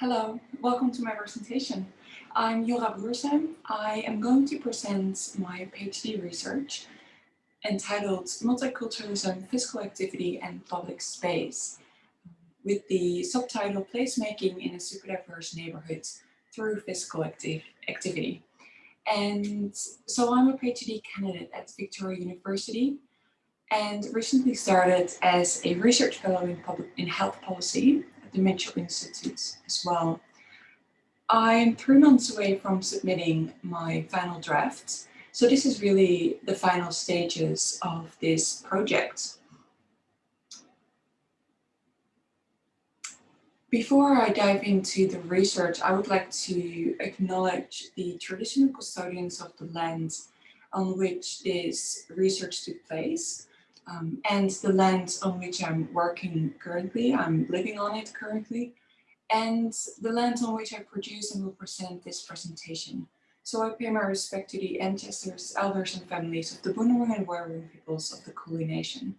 Hello, welcome to my presentation. I'm Jura Boersem. I am going to present my PhD research entitled Multiculturalism, Physical Activity and Public Space with the subtitle Placemaking in a Super Diverse Neighborhood through Physical activ Activity. And so I'm a PhD candidate at Victoria University and recently started as a research fellow in, public, in health policy at the Mitchell Institute as well. I'm three months away from submitting my final draft. So this is really the final stages of this project. Before I dive into the research, I would like to acknowledge the traditional custodians of the land on which this research took place um, and the land on which I'm working currently, I'm living on it currently, and the land on which I produce and will present this presentation. So I pay my respect to the ancestors, elders and families of the Boonwurrung and Woiwurrung peoples of the Kulin Nation.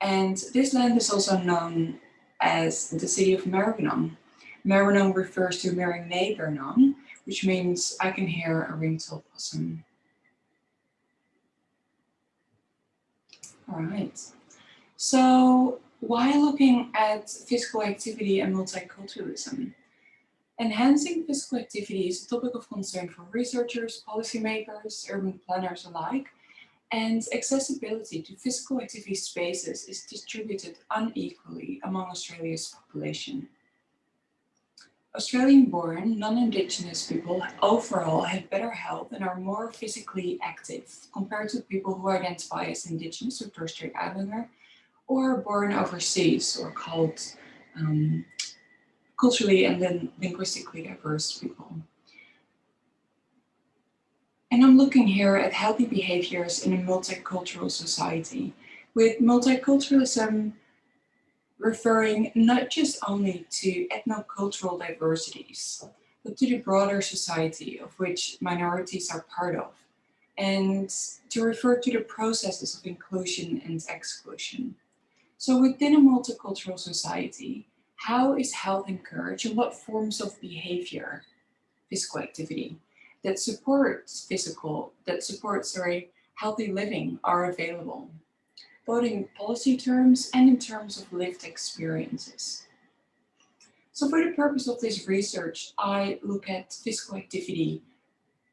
And this land is also known as the city of Maribyrnong. Maribyrnong refers to Mering Bernong, which means I can hear a ringtail possum. All right. So while looking at physical activity and multiculturalism, enhancing physical activity is a topic of concern for researchers, policymakers, urban planners alike, and accessibility to physical activity spaces is distributed unequally among Australia's population. Australian-born, non-Indigenous people overall have better health and are more physically active compared to people who identify as Indigenous or Torres Strait Islander or born overseas or called um, culturally and then linguistically diverse people. And I'm looking here at healthy behaviors in a multicultural society, with multiculturalism referring not just only to ethnocultural diversities, but to the broader society of which minorities are part of, and to refer to the processes of inclusion and exclusion. So within a multicultural society, how is health encouraged and what forms of behavior, physical activity, that supports physical, that supports, sorry, healthy living are available, both in policy terms and in terms of lived experiences. So for the purpose of this research, I look at physical activity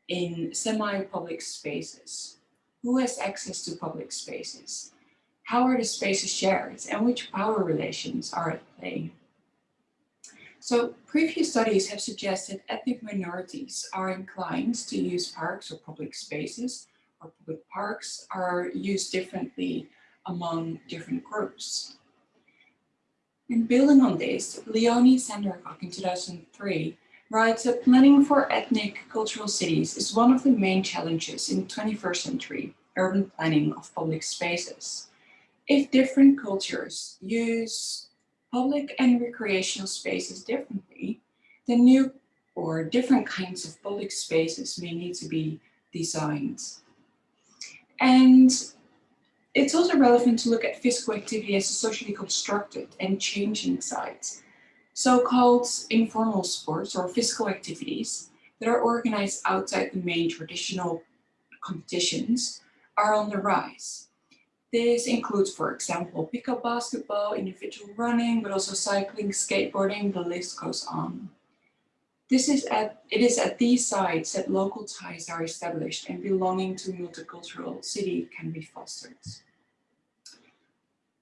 in semi-public spaces. Who has access to public spaces? How are the spaces shared and which power relations are at play? So previous studies have suggested ethnic minorities are inclined to use parks or public spaces or public parks are used differently among different groups. And building on this, Leonie Sandercock in 2003 writes that planning for ethnic cultural cities is one of the main challenges in 21st century urban planning of public spaces. If different cultures use public and recreational spaces differently, then new or different kinds of public spaces may need to be designed. And it's also relevant to look at physical activity as a socially constructed and changing site. So-called informal sports or physical activities that are organized outside the main traditional competitions are on the rise. This includes, for example, pickup basketball, individual running, but also cycling, skateboarding, the list goes on. This is at, it is at these sites that local ties are established and belonging to multicultural city can be fostered.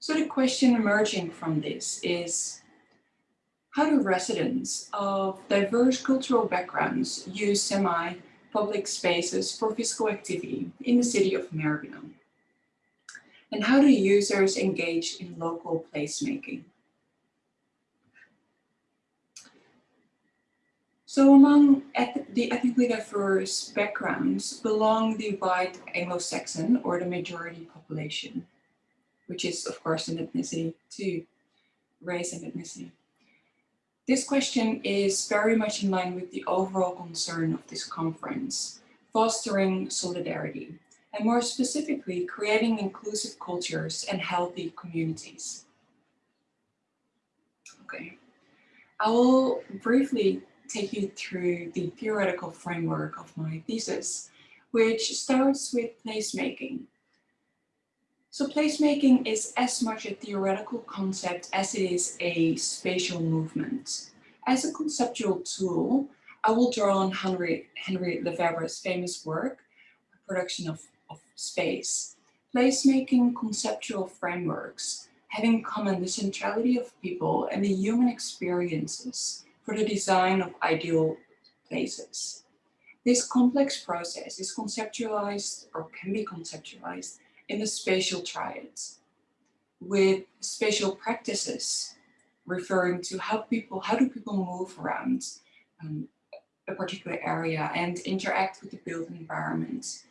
So the question emerging from this is, how do residents of diverse cultural backgrounds use semi-public spaces for physical activity in the city of Maribyrnong? And how do users engage in local placemaking? So among the ethnically diverse backgrounds belong the white Anglo-Saxon or the majority population, which is of course an ethnicity too, race and ethnicity. This question is very much in line with the overall concern of this conference, fostering solidarity and more specifically, creating inclusive cultures and healthy communities. Okay. I will briefly take you through the theoretical framework of my thesis, which starts with placemaking. So placemaking is as much a theoretical concept as it is a spatial movement. As a conceptual tool, I will draw on Henry, Henry Lefebvre's famous work, Production of, of Space. Placemaking conceptual frameworks have in common the centrality of people and the human experiences for the design of ideal places. This complex process is conceptualized or can be conceptualized in the spatial triads with spatial practices referring to how people, how do people move around um, a particular area and interact with the built environment.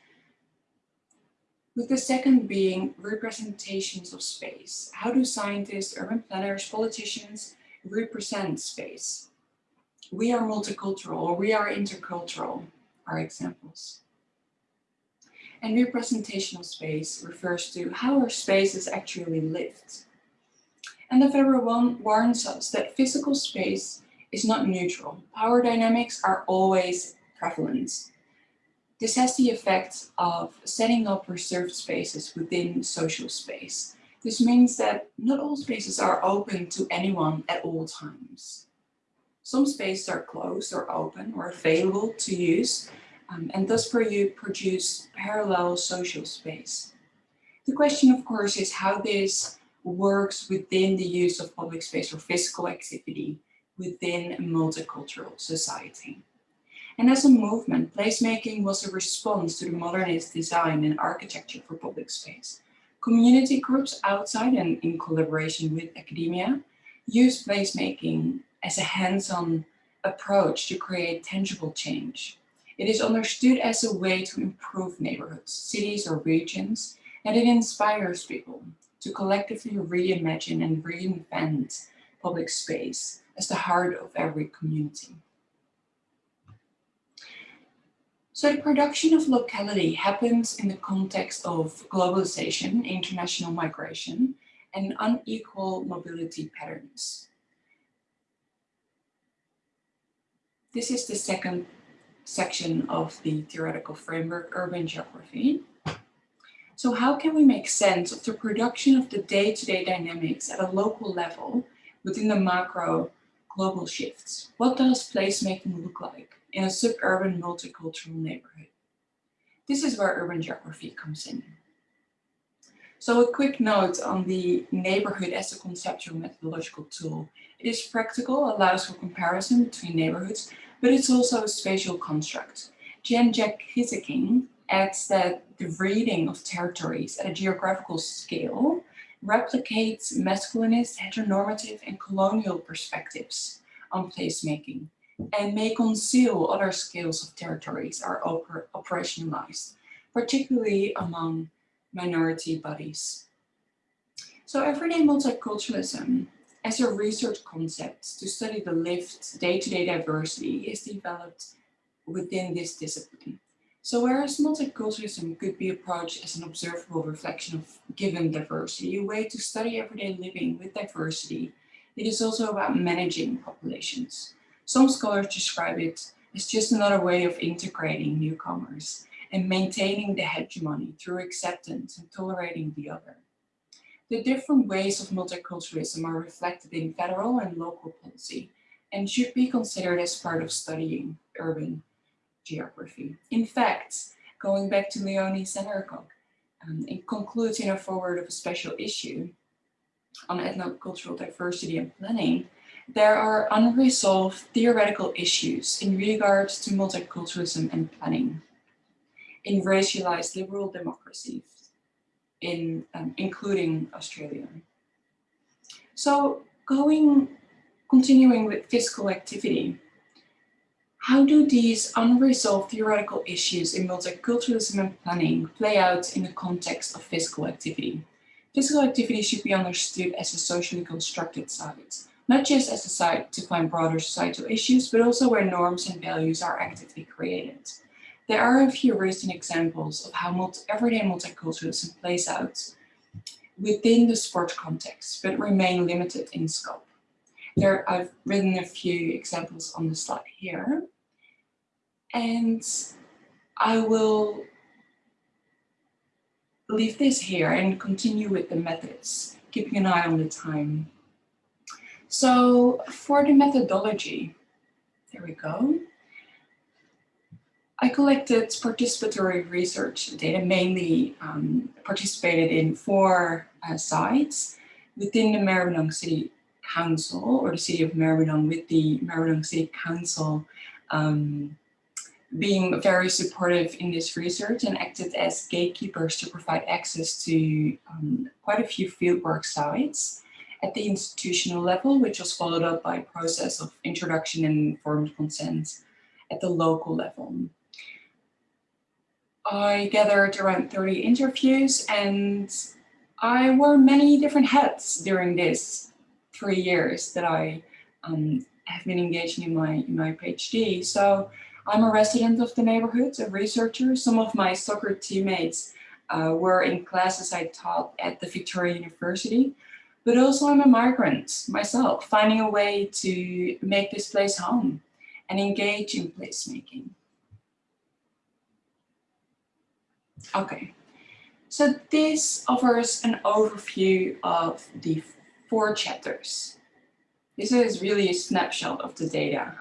With the second being representations of space. How do scientists, urban planners, politicians represent space? We are multicultural we are intercultural are examples. And representational space refers to how our space is actually lived. And Lefebvre warns us that physical space is not neutral. Power dynamics are always prevalent. This has the effect of setting up reserved spaces within social space. This means that not all spaces are open to anyone at all times. Some spaces are closed or open or available to use um, and thus for you produce parallel social space. The question of course is how this works within the use of public space or physical activity within a multicultural society. And as a movement, placemaking was a response to the modernist design and architecture for public space. Community groups outside and in collaboration with academia use placemaking as a hands-on approach to create tangible change. It is understood as a way to improve neighborhoods, cities or regions, and it inspires people to collectively reimagine and reinvent public space as the heart of every community. So the production of locality happens in the context of globalization, international migration, and unequal mobility patterns. This is the second section of the theoretical framework, urban geography. So how can we make sense of the production of the day-to-day -day dynamics at a local level within the macro global shifts? What does placemaking look like in a suburban multicultural neighborhood? This is where urban geography comes in. So a quick note on the neighborhood as a conceptual methodological tool. It is practical, allows for comparison between neighborhoods, but it's also a spatial construct. Jen Jack Gieseking adds that the reading of territories at a geographical scale replicates masculinist, heteronormative, and colonial perspectives on placemaking and may conceal other scales of territories are oper operationalized, particularly among minority bodies. So everyday multiculturalism as a research concept to study the lived day-to-day -day diversity is developed within this discipline. So whereas multiculturalism could be approached as an observable reflection of given diversity, a way to study everyday living with diversity, it is also about managing populations. Some scholars describe it as just another way of integrating newcomers and maintaining the hegemony through acceptance and tolerating the other. The different ways of multiculturalism are reflected in federal and local policy and should be considered as part of studying urban geography. In fact, going back to Leonie Sandercock, um, it concludes in a foreword of a special issue on ethnocultural diversity and planning, there are unresolved theoretical issues in regards to multiculturalism and planning in racialized liberal democracies in um, including Australia. So going, continuing with physical activity, how do these unresolved theoretical issues in multiculturalism and planning play out in the context of physical activity? Physical activity should be understood as a socially constructed site, not just as a site to find broader societal issues, but also where norms and values are actively created. There are a few recent examples of how multi everyday multiculturalism plays out within the sport context, but remain limited in scope. There, I've written a few examples on the slide here. And I will leave this here and continue with the methods, keeping an eye on the time. So for the methodology, there we go. I collected participatory research data, mainly um, participated in four uh, sites within the Maribyrnong City Council or the City of Maribyrnong with the Maribyrnong City Council um, being very supportive in this research and acted as gatekeepers to provide access to um, quite a few fieldwork sites at the institutional level, which was followed up by a process of introduction and informed consent at the local level. I gathered around 30 interviews and I wore many different hats during this three years that I um, have been engaging in my, in my PhD. So I'm a resident of the neighborhood, a researcher. Some of my soccer teammates uh, were in classes I taught at the Victoria University, but also I'm a migrant myself, finding a way to make this place home and engage in placemaking. Okay, so this offers an overview of the four chapters. This is really a snapshot of the data.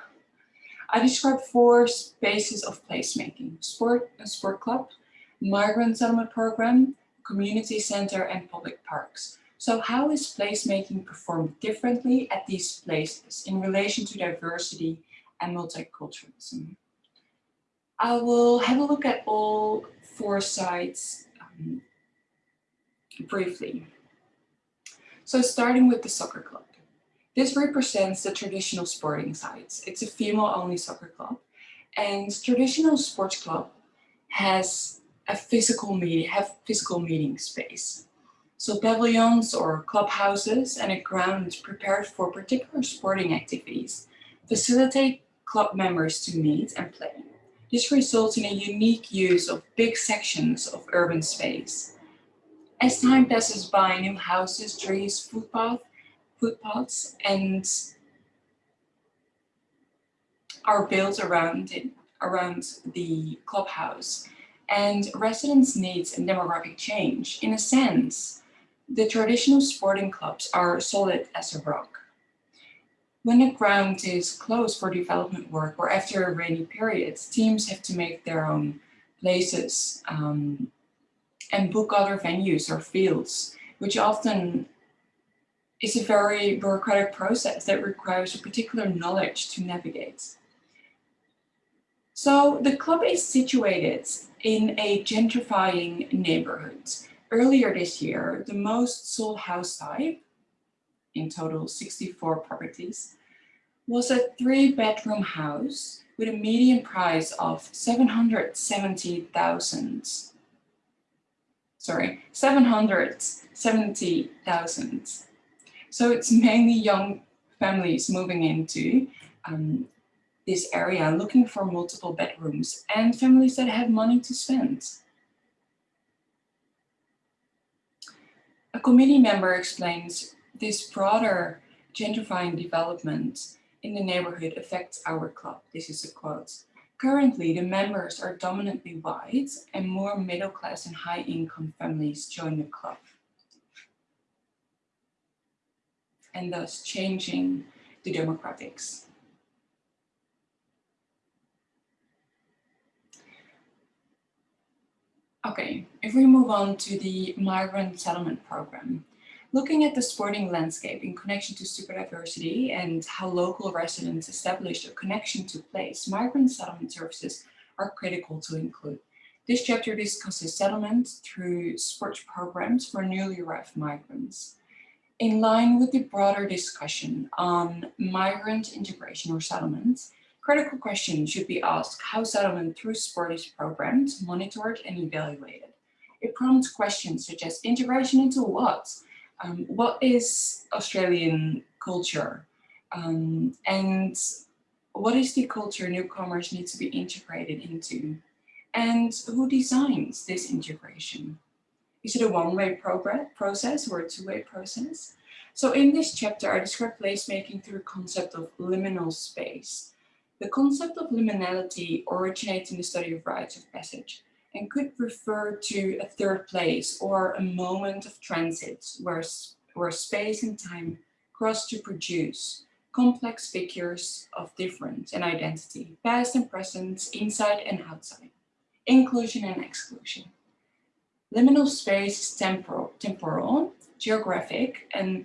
I described four spaces of placemaking, sport, a sport club, migrant settlement program, community center, and public parks. So how is placemaking performed differently at these places in relation to diversity and multiculturalism? I will have a look at all four sites um, briefly. So starting with the soccer club. This represents the traditional sporting sites. It's a female-only soccer club. And traditional sports club has a physical meeting, have physical meeting space. So pavilions or clubhouses and a ground prepared for particular sporting activities facilitate club members to meet and play. This results in a unique use of big sections of urban space. As time passes by, new houses, trees, footpath, footpaths and are built around it, around the clubhouse and residents' needs and demographic change. In a sense, the traditional sporting clubs are solid as a rock. When the ground is closed for development work or after a rainy period, teams have to make their own places um, and book other venues or fields, which often is a very bureaucratic process that requires a particular knowledge to navigate. So the club is situated in a gentrifying neighborhood. Earlier this year, the most sold house type, in total 64 properties, was a three bedroom house with a median price of 770,000 sorry, 770,000 so it's mainly young families moving into um, this area looking for multiple bedrooms and families that have money to spend. A committee member explains this broader gentrifying development in the neighborhood affects our club. This is a quote. Currently, the members are dominantly white and more middle class and high income families join the club. and thus changing the demographics. Okay, if we move on to the migrant settlement program, looking at the sporting landscape in connection to superdiversity and how local residents establish a connection to place, migrant settlement services are critical to include. This chapter discusses settlement through sports programs for newly arrived migrants. In line with the broader discussion on migrant integration or settlements, critical questions should be asked how settlement through sport is programmed, monitored and evaluated. It prompts questions such as integration into what? Um, what is Australian culture? Um, and what is the culture newcomers need to be integrated into? And who designs this integration? Is it a one-way process or a two-way process? So in this chapter, I describe placemaking through the concept of liminal space. The concept of liminality originates in the study of rites of passage and could refer to a third place or a moment of transit where, where space and time cross to produce complex figures of difference and identity, past and present, inside and outside, inclusion and exclusion. Liminal space is temporal, temporal geographic, and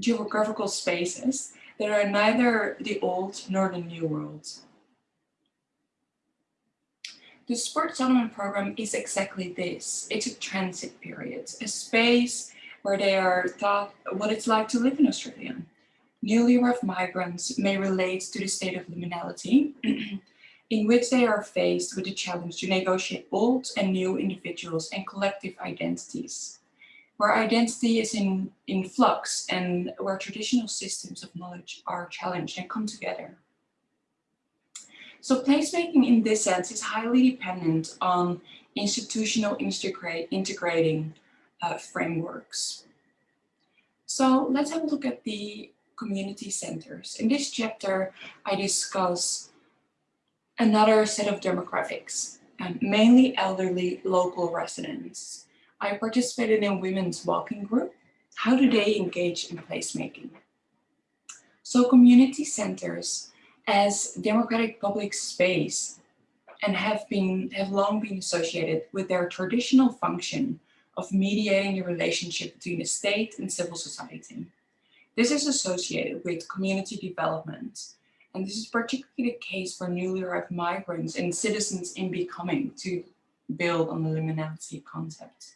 geographical spaces that are neither the old nor the new world. The Sport Settlement Program is exactly this. It's a transit period, a space where they are taught what it's like to live in Australia. Newly arrived migrants may relate to the state of liminality, in which they are faced with the challenge to negotiate old and new individuals and collective identities, where identity is in, in flux and where traditional systems of knowledge are challenged and come together. So placemaking in this sense is highly dependent on institutional integrating uh, frameworks. So let's have a look at the community centers. In this chapter, I discuss another set of demographics, um, mainly elderly local residents. I participated in women's walking group. How do they engage in placemaking? So community centers as democratic public space and have been have long been associated with their traditional function of mediating the relationship between the state and civil society. This is associated with community development, and this is particularly the case for newly arrived migrants and citizens in becoming to build on the liminality concept.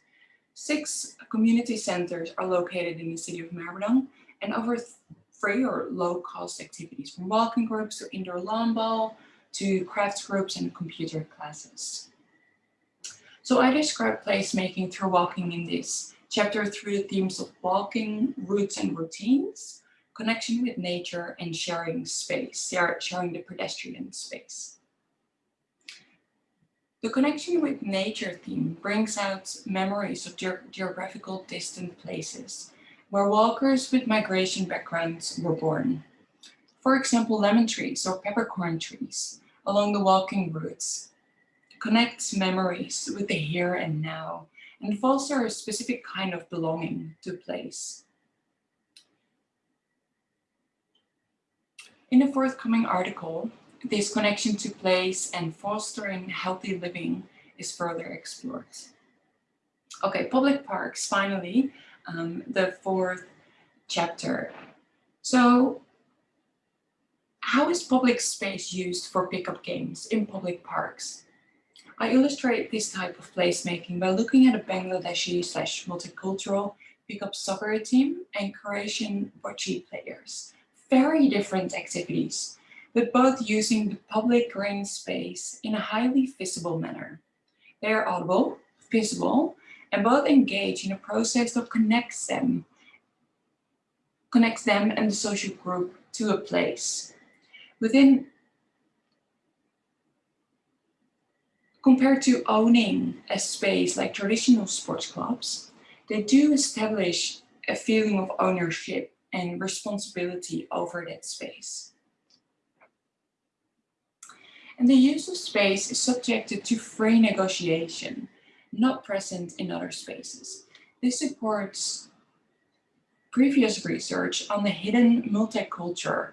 Six community centers are located in the city of Maribyrnong, and over free or low cost activities from walking groups to indoor lawn ball to crafts groups and computer classes. So I describe placemaking through walking in this chapter through the themes of walking, routes and routines, connection with nature and sharing space, sharing the pedestrian space. The connection with nature theme brings out memories of ge geographical distant places where walkers with migration backgrounds were born. For example, lemon trees or peppercorn trees along the walking routes connects memories with the here and now and foster a specific kind of belonging to place. In the forthcoming article, this connection to place and fostering healthy living is further explored. Okay, public parks, finally, um, the fourth chapter. So how is public space used for pickup games in public parks? I illustrate this type of placemaking by looking at a Bangladeshi slash multicultural pickup soccer team and Croatian bocce players. Very different activities, but both using the public green space in a highly visible manner. They are audible, visible, and both engage in a process that connects them, connects them and the social group to a place. Within, compared to owning a space like traditional sports clubs, they do establish a feeling of ownership and responsibility over that space. And the use of space is subjected to free negotiation not present in other spaces. This supports previous research on the hidden multiculture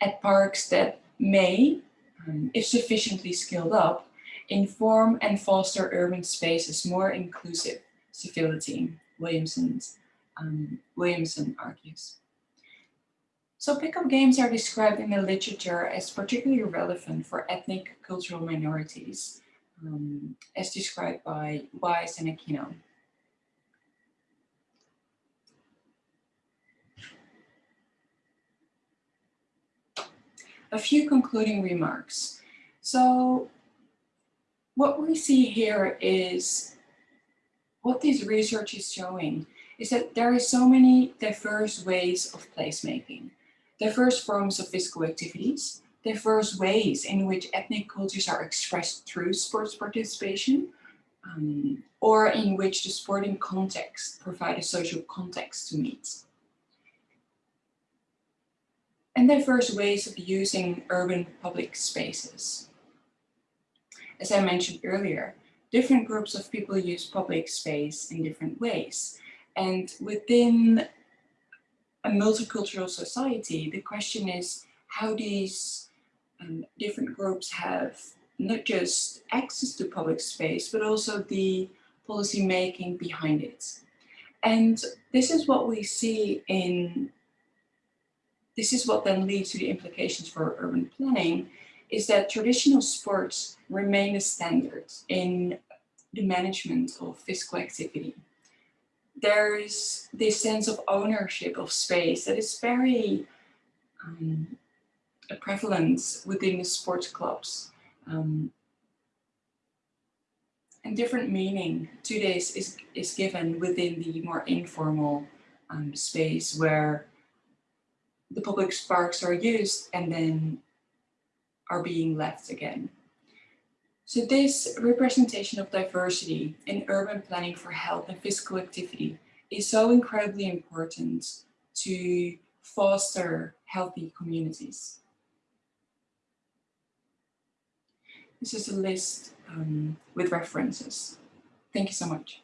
at parks that may, um, if sufficiently scaled up, inform and foster urban spaces more inclusive civility, Williamson's, um, Williamson argues. So pickup games are described in the literature as particularly relevant for ethnic cultural minorities um, as described by Wise and Aquino. A few concluding remarks. So what we see here is what this research is showing is that there are so many diverse ways of placemaking, diverse forms of physical activities, diverse ways in which ethnic cultures are expressed through sports participation, um, or in which the sporting context provide a social context to meet. And diverse ways of using urban public spaces. As I mentioned earlier, different groups of people use public space in different ways. And within a multicultural society, the question is how these um, different groups have not just access to public space, but also the policy making behind it. And this is what we see in, this is what then leads to the implications for urban planning, is that traditional sports remain a standard in the management of physical activity. There is this sense of ownership of space that is very um, prevalent within the sports clubs. Um, and different meaning to this is, is given within the more informal um, space where the public sparks are used and then are being left again. So this representation of diversity in urban planning for health and physical activity is so incredibly important to foster healthy communities. This is a list um, with references. Thank you so much.